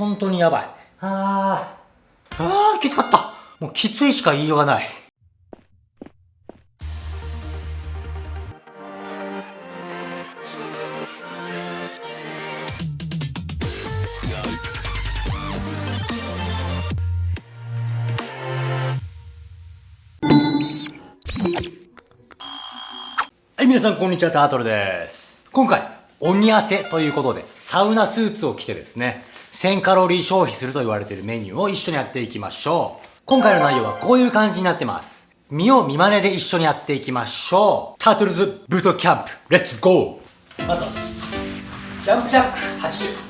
本当にやばい。あー。あー、きつかった。もうきついしか言いようがない。はい、皆さんこんにちは、タートルです。今回、鬼汗ということで、サウナスーツを着てですね、1000カロリー消費すると言われているメニューを一緒にやっていきましょう。今回の内容はこういう感じになってます。見よう見真似で一緒にやっていきましょう。タートルズブートキャンプ、レッツゴーまずは、ジャンプジャック80。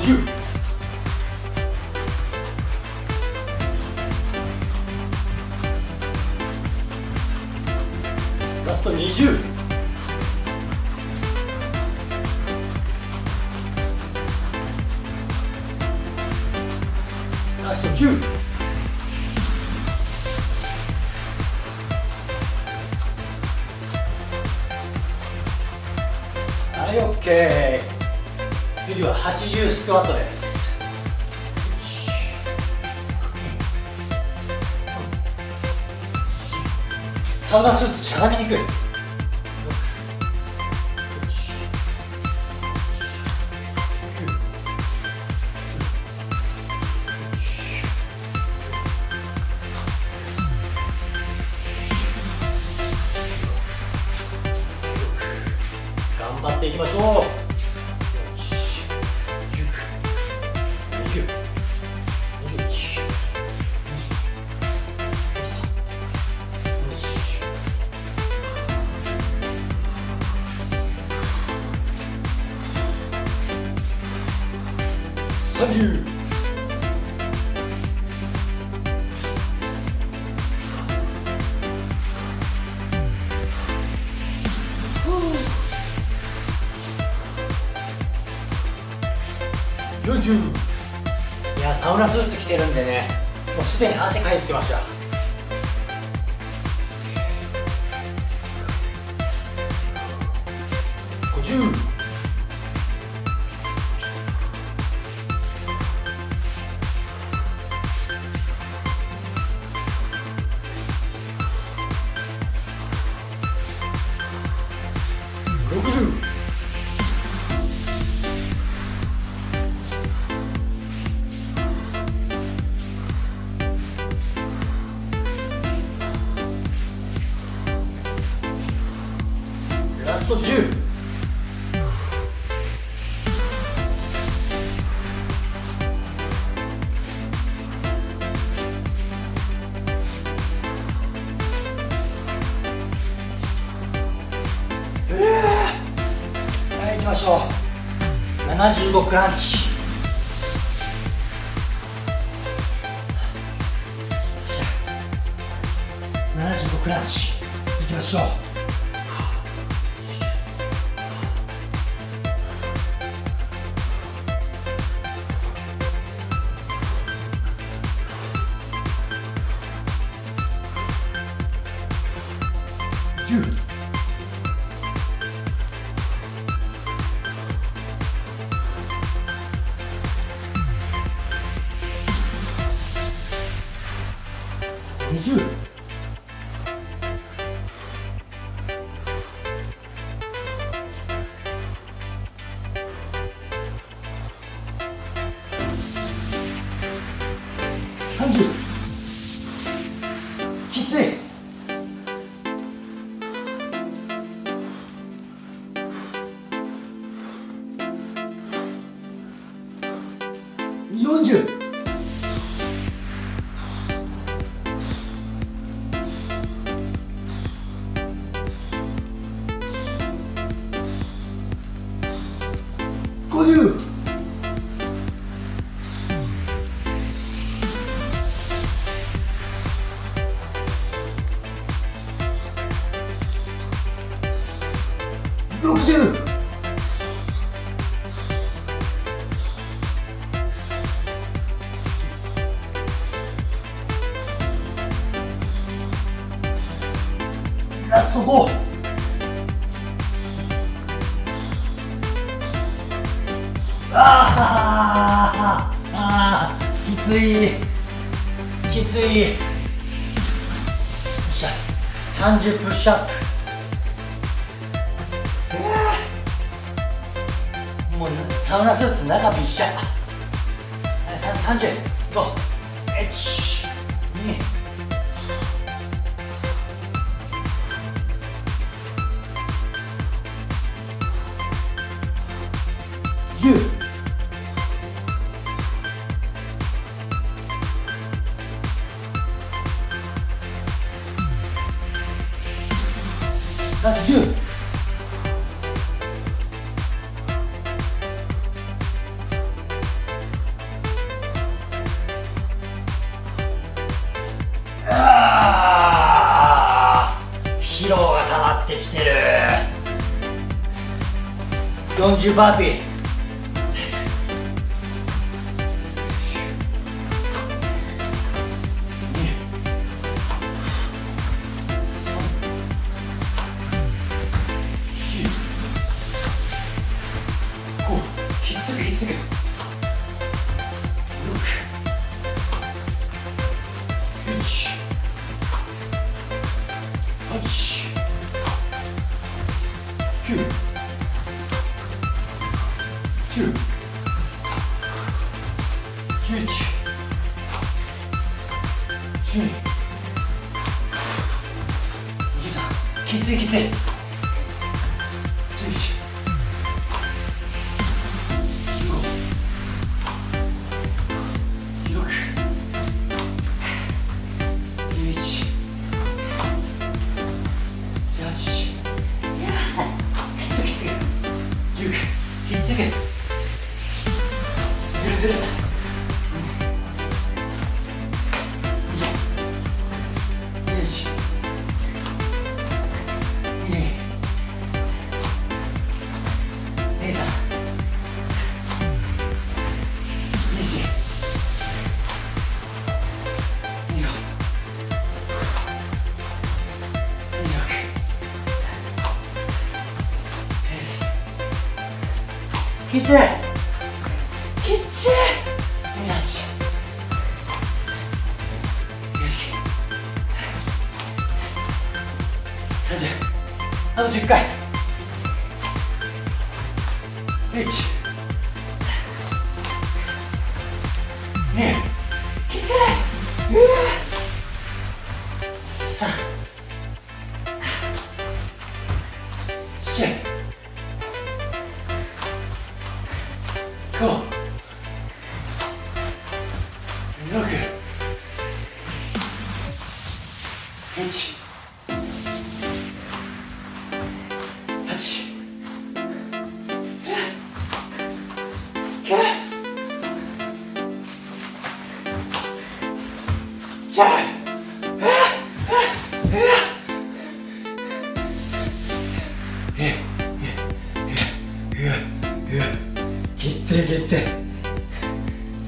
50ラスト20ラスト10はい OK 次は80スクワットです。サウナスーツしゃがみにくい。頑張っていきましょう。いやサウナスーツ着てるんでねもうすでに汗かいてきました。はい行きましょう75クランチ。75クランチ。いきましょう。102030つい。きつい。よっしゃ30プッシュアップもうサウナスーツ中びっしゃ。3 0 5 1 Onde? きついきつい。きつい。きついよし。30あと10回。1 2きつい。うわ。3 4 Cool. いきっつい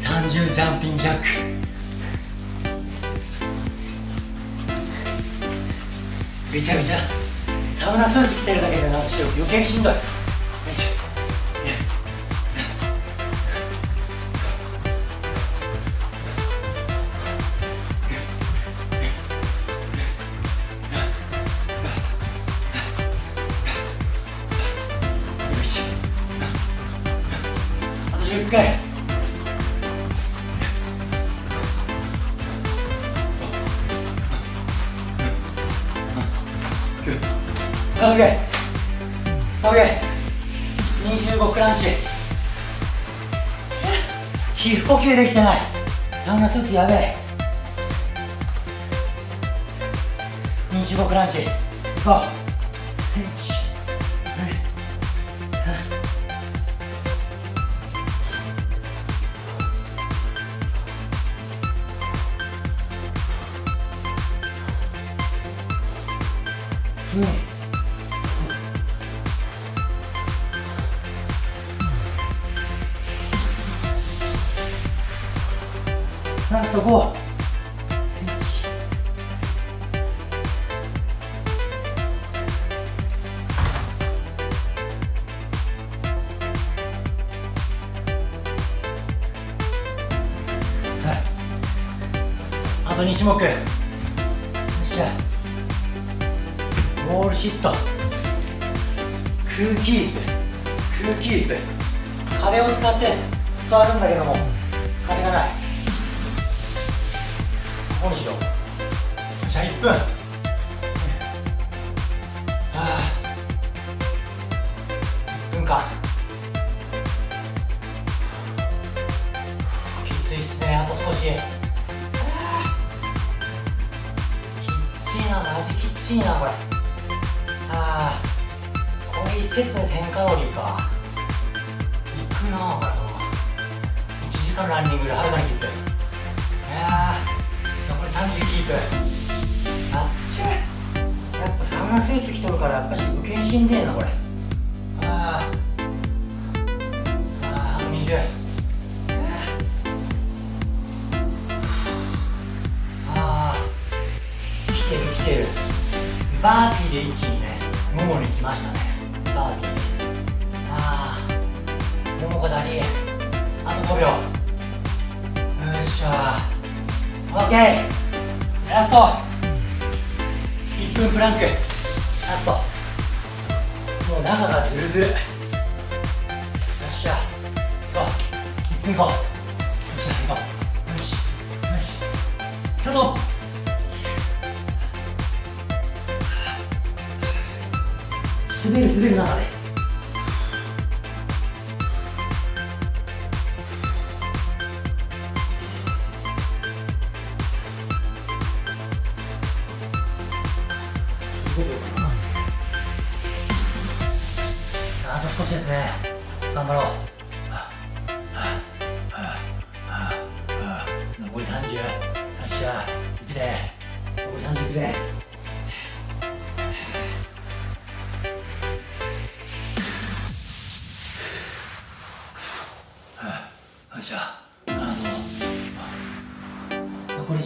30ジャンピングジャックびちゃびちゃ。サウナスーツ着てるだけでなんか余計しんどい。回。オッケー。オッケー。25クランチ。皮膚呼吸できてない。サウナスーツやべえ。25クランチ。いこう。ラスト5あと2種目。よっしゃ。ウォールシット。空気椅子。空気椅子。壁を使って座るんだけども壁がない。こにしよう。よっしゃ1分。はあ。1分間きついっすねあと少し。きっちいなマジきっちいなこれ。ああ。これ1セットで1000カロリーか。いくなこれ。1時間ランニングではるかにきつい残り30キープあっちやっぱサウナスーツ着とるからやっぱし受けにしんでえなこれあーあーあと20あー来てる来てる。バーピーで一気にね。ももに来ましたね。バーピー。ああももこだり。あと5秒。よっしゃオッケー。ト1分プランク。ラストもう中がズルズル。よっしゃ。行こう1分行こうよっしゃ行こう。よしよし。スタート滑る滑る中で。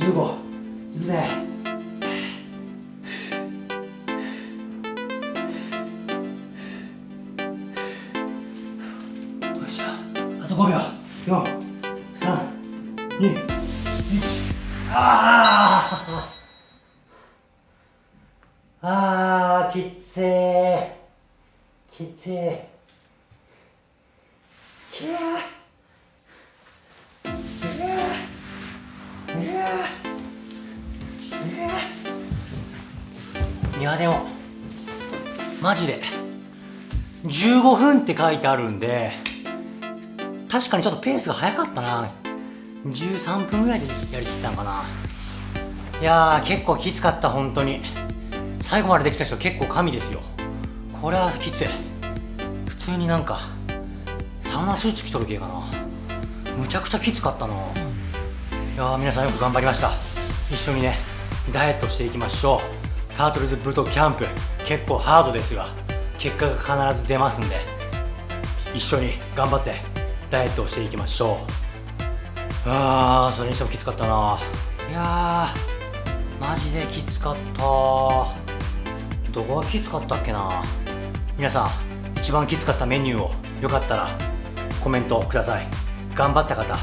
15行くぜ。よっしゃあと5秒。432あー。あーきついきついきゃー。いやでもマジで。15分って書いてあるんで確かにちょっとペースが速かったな。13分ぐらいでやりきったんかな。いやー結構きつかった本当に。最後までできた人結構神ですよ。これはきつい。普通になんかサウナスーツ着とる系かな。むちゃくちゃきつかったな。いやー皆さんよく頑張りました。一緒にねダイエットしていきましょう。タートルズブートキャンプ結構ハードですが結果が必ず出ますんで。一緒に頑張ってダイエットをしていきましょう。あーそれにしてもきつかったな。いやマジできつかった。どこがきつかったっけな。皆さん一番きつかったメニューをよかったらコメントください。頑張った方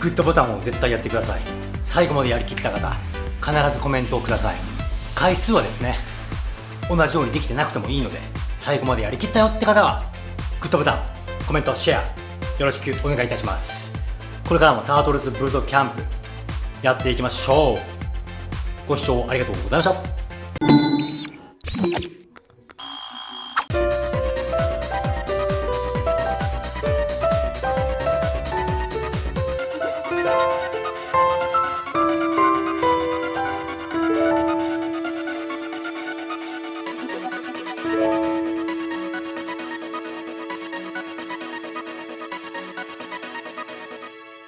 グッドボタンを絶対やってください。最後までやりきった方必ずコメントをください。回数はですね同じようにできてなくてもいいので最後までやりきったよって方はグッドボタンコメントシェアよろしくお願いいたします。これからもタートルズブルドキャンプやっていきましょう。ご視聴ありがとうございました。